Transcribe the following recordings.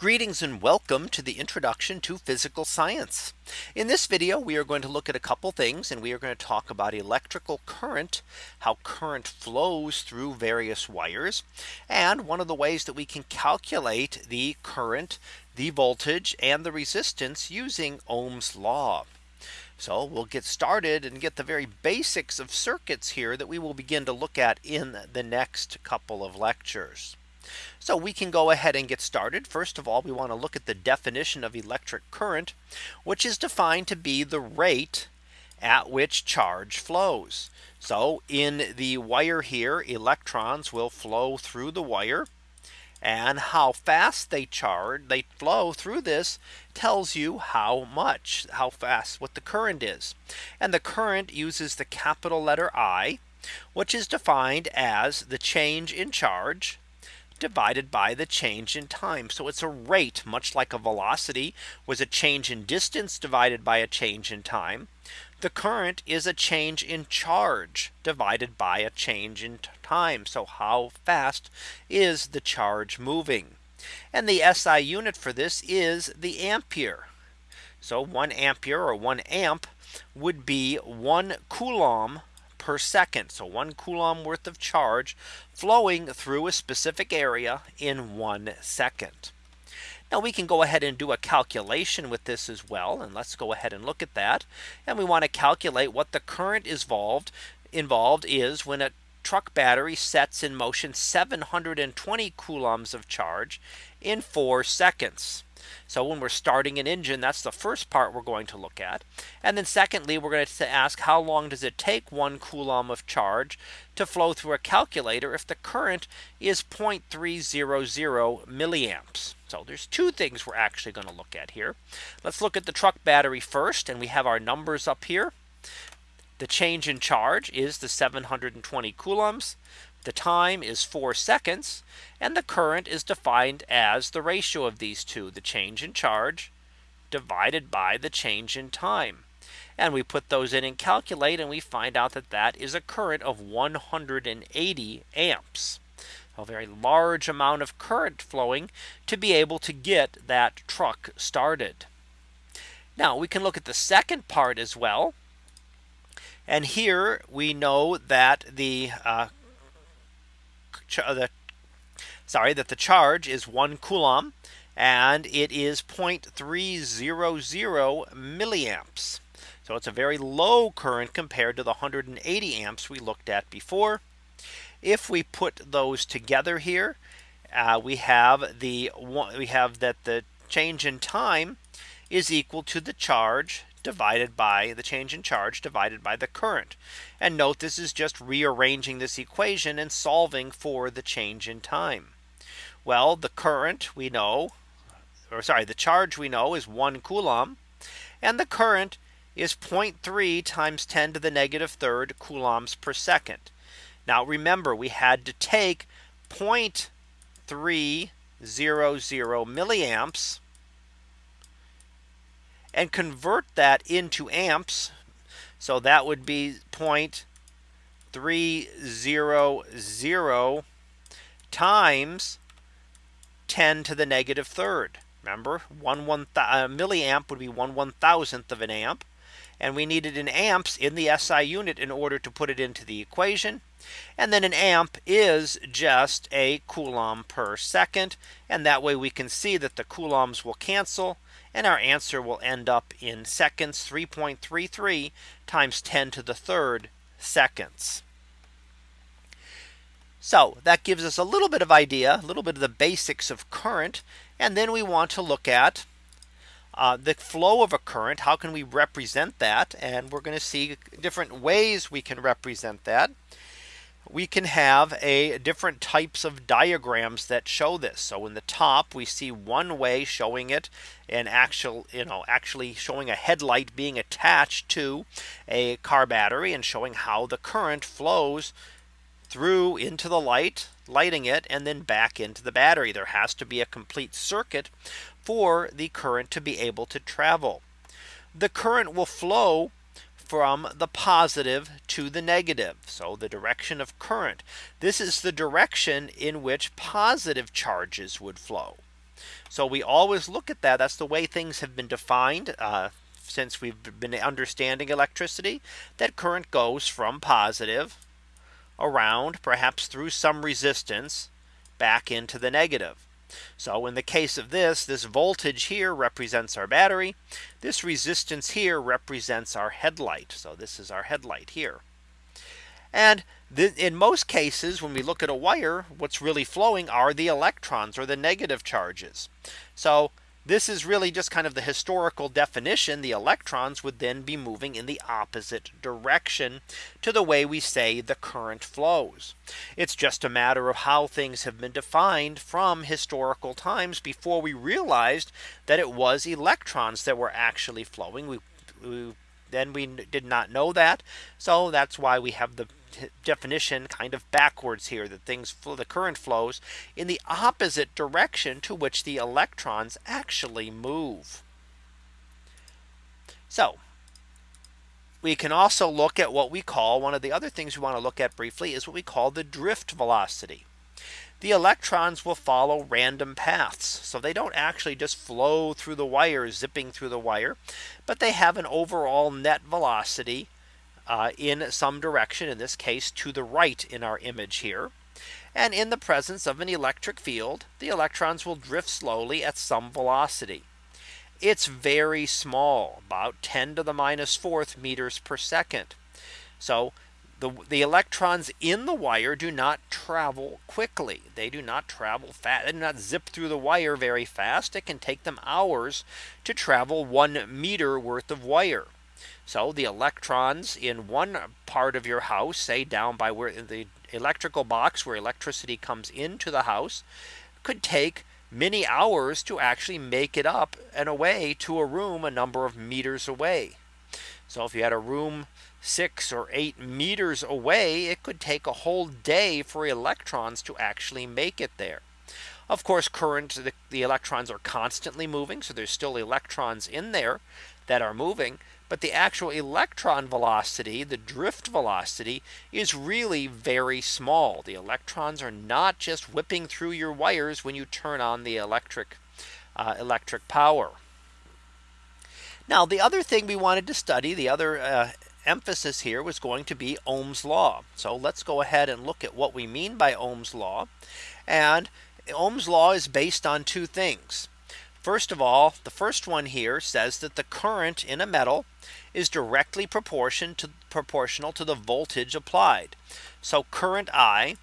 Greetings and welcome to the introduction to physical science. In this video, we are going to look at a couple things and we are going to talk about electrical current, how current flows through various wires. And one of the ways that we can calculate the current, the voltage and the resistance using Ohm's law. So we'll get started and get the very basics of circuits here that we will begin to look at in the next couple of lectures. So we can go ahead and get started. First of all, we want to look at the definition of electric current, which is defined to be the rate at which charge flows. So in the wire here, electrons will flow through the wire. And how fast they charge, they flow through this tells you how much, how fast, what the current is. And the current uses the capital letter I, which is defined as the change in charge divided by the change in time. So it's a rate much like a velocity was a change in distance divided by a change in time. The current is a change in charge divided by a change in time. So how fast is the charge moving? And the SI unit for this is the ampere. So one ampere or one amp would be one coulomb per second. So one coulomb worth of charge flowing through a specific area in one second. Now we can go ahead and do a calculation with this as well. And let's go ahead and look at that. And we want to calculate what the current is involved involved is when a truck battery sets in motion 720 coulombs of charge in four seconds. So when we're starting an engine, that's the first part we're going to look at. And then secondly, we're going to ask how long does it take one coulomb of charge to flow through a calculator if the current is 0.300 milliamps. So there's two things we're actually going to look at here. Let's look at the truck battery first and we have our numbers up here. The change in charge is the 720 coulombs. The time is four seconds and the current is defined as the ratio of these two the change in charge divided by the change in time. And we put those in and calculate and we find out that that is a current of 180 amps. A very large amount of current flowing to be able to get that truck started. Now we can look at the second part as well. And here we know that the uh, the sorry that the charge is one coulomb and it is 0.300 milliamps. So it's a very low current compared to the 180 amps we looked at before. If we put those together here, uh, we have the we have that the change in time is equal to the charge divided by the change in charge divided by the current. And note this is just rearranging this equation and solving for the change in time. Well, the current we know, or sorry, the charge we know is one coulomb. And the current is 0.3 times 10 to the negative third coulombs per second. Now remember, we had to take 0.300 milliamps and convert that into amps. So that would be 0.300 times 10 to the negative third. Remember, one one uh, milliamp would be one one thousandth of an amp. And we needed an amps in the SI unit in order to put it into the equation. And then an amp is just a coulomb per second. And that way we can see that the coulombs will cancel and our answer will end up in seconds 3.33 times 10 to the third seconds. So that gives us a little bit of idea, a little bit of the basics of current. And then we want to look at uh, the flow of a current. How can we represent that? And we're going to see different ways we can represent that we can have a different types of diagrams that show this. So in the top we see one way showing it and actual you know actually showing a headlight being attached to a car battery and showing how the current flows through into the light lighting it and then back into the battery there has to be a complete circuit for the current to be able to travel the current will flow from the positive to the negative. So the direction of current. This is the direction in which positive charges would flow. So we always look at that. That's the way things have been defined uh, since we've been understanding electricity that current goes from positive around perhaps through some resistance back into the negative. So in the case of this, this voltage here represents our battery. This resistance here represents our headlight. So this is our headlight here. And in most cases, when we look at a wire, what's really flowing are the electrons or the negative charges. So this is really just kind of the historical definition. The electrons would then be moving in the opposite direction to the way we say the current flows. It's just a matter of how things have been defined from historical times before we realized that it was electrons that were actually flowing. We, we then we did not know that. So that's why we have the definition kind of backwards here that things flow the current flows in the opposite direction to which the electrons actually move. So we can also look at what we call one of the other things we want to look at briefly is what we call the drift velocity. The electrons will follow random paths. So they don't actually just flow through the wire zipping through the wire, but they have an overall net velocity uh, in some direction, in this case to the right in our image here. And in the presence of an electric field, the electrons will drift slowly at some velocity. It's very small, about 10 to the minus fourth meters per second. So the, the electrons in the wire do not travel quickly. They do not travel fast. They do not zip through the wire very fast. It can take them hours to travel one meter worth of wire. So the electrons in one part of your house, say down by where the electrical box where electricity comes into the house, could take many hours to actually make it up and away to a room a number of meters away. So if you had a room six or eight meters away, it could take a whole day for electrons to actually make it there. Of course, current, the, the, electrons are constantly moving. So there's still electrons in there that are moving. But the actual electron velocity, the drift velocity is really very small. The electrons are not just whipping through your wires when you turn on the electric uh, electric power. Now the other thing we wanted to study the other uh, emphasis here was going to be Ohm's law. So let's go ahead and look at what we mean by Ohm's law. And Ohm's law is based on two things. First of all, the first one here says that the current in a metal is directly to proportional to the voltage applied. So current I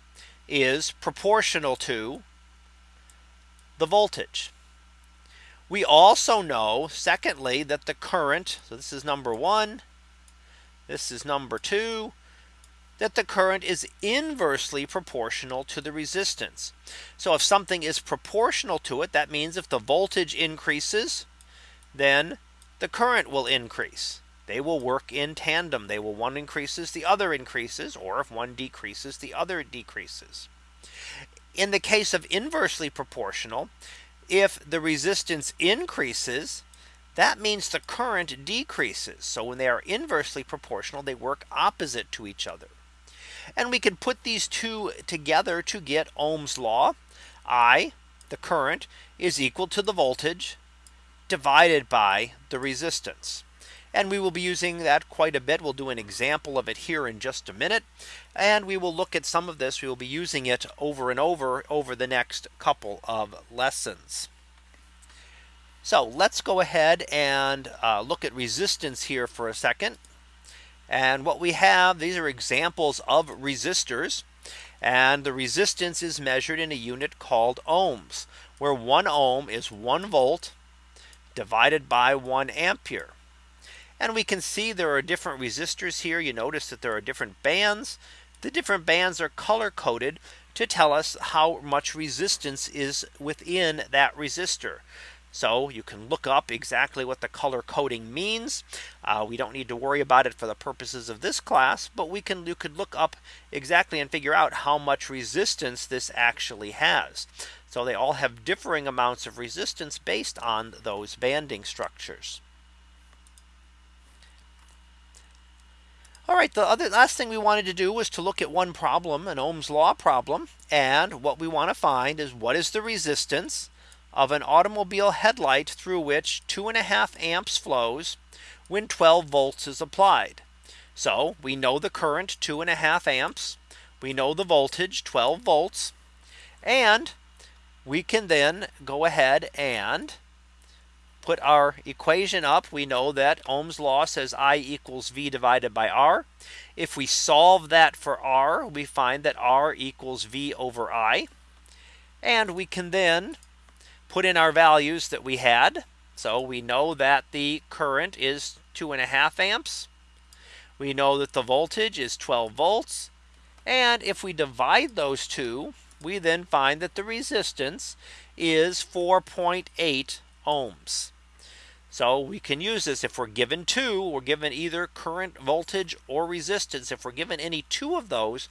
is proportional to the voltage. We also know secondly that the current so this is number one this is number two that the current is inversely proportional to the resistance. So if something is proportional to it, that means if the voltage increases, then the current will increase. They will work in tandem. They will one increases, the other increases, or if one decreases, the other decreases. In the case of inversely proportional, if the resistance increases, that means the current decreases. So when they are inversely proportional, they work opposite to each other. And we can put these two together to get Ohm's law. I, the current, is equal to the voltage divided by the resistance. And we will be using that quite a bit. We'll do an example of it here in just a minute. And we will look at some of this. We will be using it over and over over the next couple of lessons. So let's go ahead and uh, look at resistance here for a second. And what we have, these are examples of resistors. And the resistance is measured in a unit called ohms, where one ohm is one volt divided by one ampere. And we can see there are different resistors here. You notice that there are different bands. The different bands are color coded to tell us how much resistance is within that resistor. So you can look up exactly what the color coding means. Uh, we don't need to worry about it for the purposes of this class, but we can you could look up exactly and figure out how much resistance this actually has. So they all have differing amounts of resistance based on those banding structures. All right, the other last thing we wanted to do was to look at one problem, an Ohm's law problem. And what we want to find is what is the resistance of an automobile headlight through which two and a half amps flows when 12 volts is applied. So we know the current two and a half amps. We know the voltage 12 volts. And we can then go ahead and put our equation up. We know that Ohm's law says I equals V divided by R. If we solve that for R, we find that R equals V over I. And we can then put in our values that we had. So we know that the current is two and a half amps. We know that the voltage is 12 volts. And if we divide those two, we then find that the resistance is 4.8 ohms. So we can use this if we're given two, we're given either current voltage or resistance. If we're given any two of those,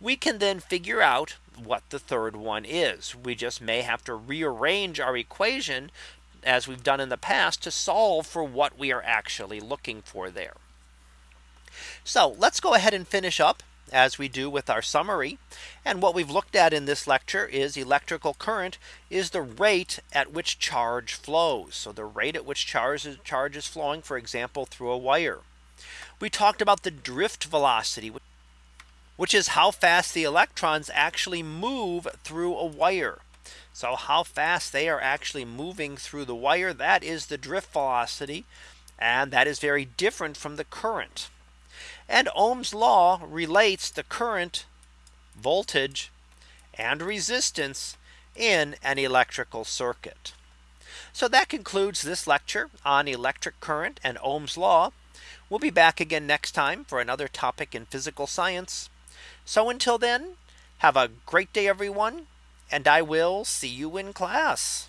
we can then figure out what the third one is. We just may have to rearrange our equation as we've done in the past to solve for what we are actually looking for there. So let's go ahead and finish up as we do with our summary. And what we've looked at in this lecture is electrical current is the rate at which charge flows. So the rate at which charge is, charge is flowing, for example, through a wire. We talked about the drift velocity, which is how fast the electrons actually move through a wire. So how fast they are actually moving through the wire, that is the drift velocity. And that is very different from the current. And Ohm's law relates the current, voltage, and resistance in an electrical circuit. So that concludes this lecture on electric current and Ohm's law. We'll be back again next time for another topic in physical science. So until then, have a great day, everyone, and I will see you in class.